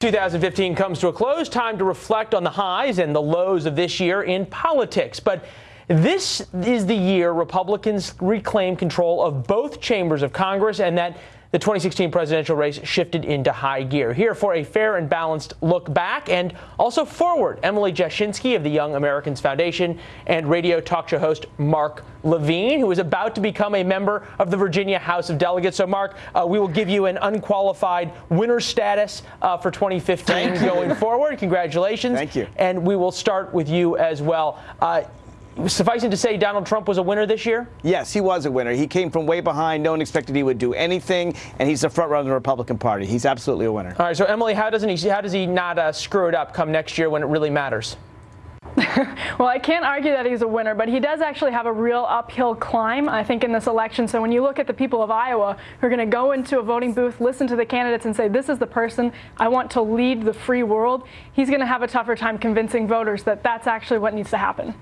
2015 comes to a close, time to reflect on the highs and the lows of this year in politics. But this is the year Republicans reclaim control of both chambers of Congress and that the 2016 presidential race shifted into high gear. Here for a fair and balanced look back and also forward, Emily Jashinsky of the Young America's Foundation and radio talk show host Mark Levine, who is about to become a member of the Virginia House of Delegates. So, Mark, uh, we will give you an unqualified winner status uh, for 2015 going forward. Congratulations. Thank you. And we will start with you as well. Uh, sufficing to say Donald Trump was a winner this year? Yes, he was a winner. He came from way behind. No one expected he would do anything, and he's the front runner of the Republican Party. He's absolutely a winner. All right, so Emily, how doesn't he? How does he not uh, screw it up come next year when it really matters? well, I can't argue that he's a winner, but he does actually have a real uphill climb, I think, in this election. So when you look at the people of Iowa who are going to go into a voting booth, listen to the candidates, and say, this is the person I want to lead the free world, he's going to have a tougher time convincing voters that that's actually what needs to happen.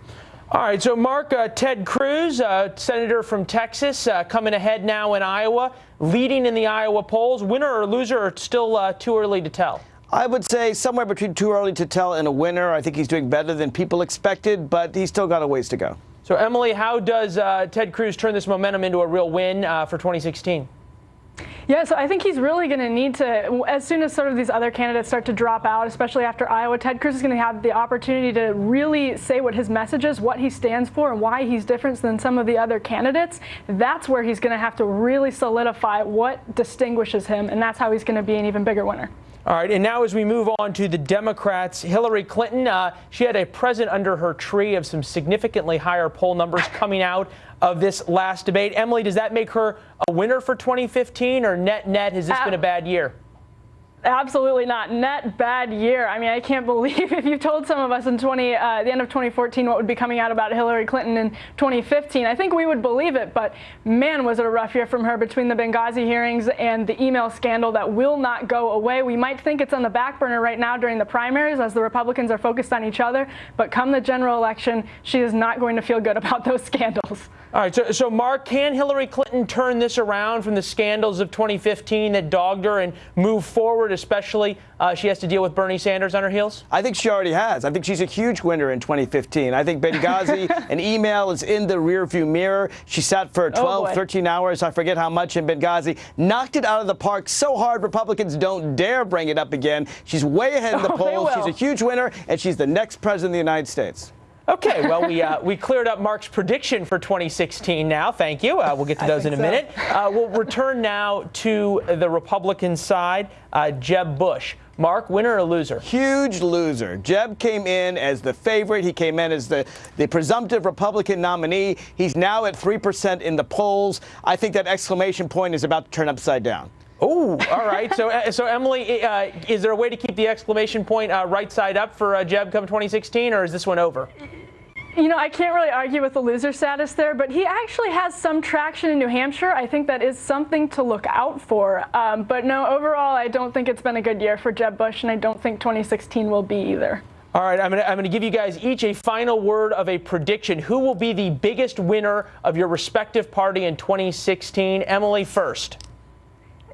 All right, so Mark, uh, Ted Cruz, uh, senator from Texas, uh, coming ahead now in Iowa, leading in the Iowa polls. Winner or loser, or still uh, too early to tell? I would say somewhere between too early to tell and a winner. I think he's doing better than people expected, but he's still got a ways to go. So, Emily, how does uh, Ted Cruz turn this momentum into a real win uh, for 2016? Yeah, so I think he's really going to need to, as soon as sort of these other candidates start to drop out, especially after Iowa, Ted Cruz is going to have the opportunity to really say what his message is, what he stands for, and why he's different than some of the other candidates. That's where he's going to have to really solidify what distinguishes him, and that's how he's going to be an even bigger winner. All right, and now as we move on to the Democrats, Hillary Clinton, uh, she had a present under her tree of some significantly higher poll numbers coming out of this last debate. Emily, does that make her a winner for 2015 or net net? Has this uh, been a bad year? Absolutely not. Net bad year. I mean, I can't believe if you told some of us in 20, uh, the end of 2014 what would be coming out about Hillary Clinton in 2015, I think we would believe it. But man, was it a rough year from her between the Benghazi hearings and the email scandal that will not go away. We might think it's on the back burner right now during the primaries as the Republicans are focused on each other. But come the general election, she is not going to feel good about those scandals. All right. So, so Mark, can Hillary Clinton turn this around from the scandals of 2015 that dogged her and move forward? especially uh, she has to deal with Bernie Sanders on her heels? I think she already has. I think she's a huge winner in 2015. I think Benghazi, an email is in the rearview mirror. She sat for 12, oh 13 hours, I forget how much in Benghazi, knocked it out of the park so hard Republicans don't dare bring it up again. She's way ahead in the oh, polls. She's a huge winner, and she's the next president of the United States. Okay, well, we, uh, we cleared up Mark's prediction for 2016 now. Thank you. Uh, we'll get to those in a so. minute. Uh, we'll return now to the Republican side. Uh, Jeb Bush. Mark, winner or loser? Huge loser. Jeb came in as the favorite. He came in as the, the presumptive Republican nominee. He's now at 3% in the polls. I think that exclamation point is about to turn upside down. Oh, all right. so, so Emily, uh, is there a way to keep the exclamation point uh, right side up for uh, Jeb come 2016, or is this one over? You know, I can't really argue with the loser status there, but he actually has some traction in New Hampshire. I think that is something to look out for. Um, but no, overall, I don't think it's been a good year for Jeb Bush, and I don't think 2016 will be either. All right, I'm going to give you guys each a final word of a prediction. Who will be the biggest winner of your respective party in 2016? Emily first.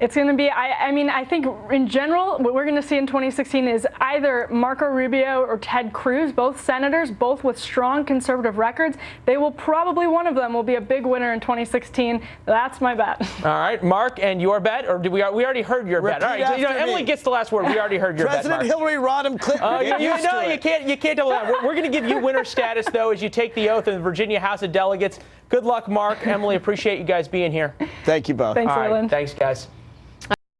It's going to be, I, I, mean, I think in general, what we're going to see in 2016 is either Marco Rubio or Ted Cruz, both senators, both with strong conservative records. They will probably, one of them will be a big winner in 2016. That's my bet. All right, Mark, and your bet, or did we, we already heard your Repeat bet? All right, so, you know, Emily gets the last word. We already heard your President bet, President Hillary Rodham Clinton. Uh, you, you know, you can't, you can't double that. We're, we're going to give you winner status, though, as you take the oath in the Virginia House of Delegates. Good luck, Mark. Emily, appreciate you guys being here. Thank you both. Thanks, All right, Thanks, guys.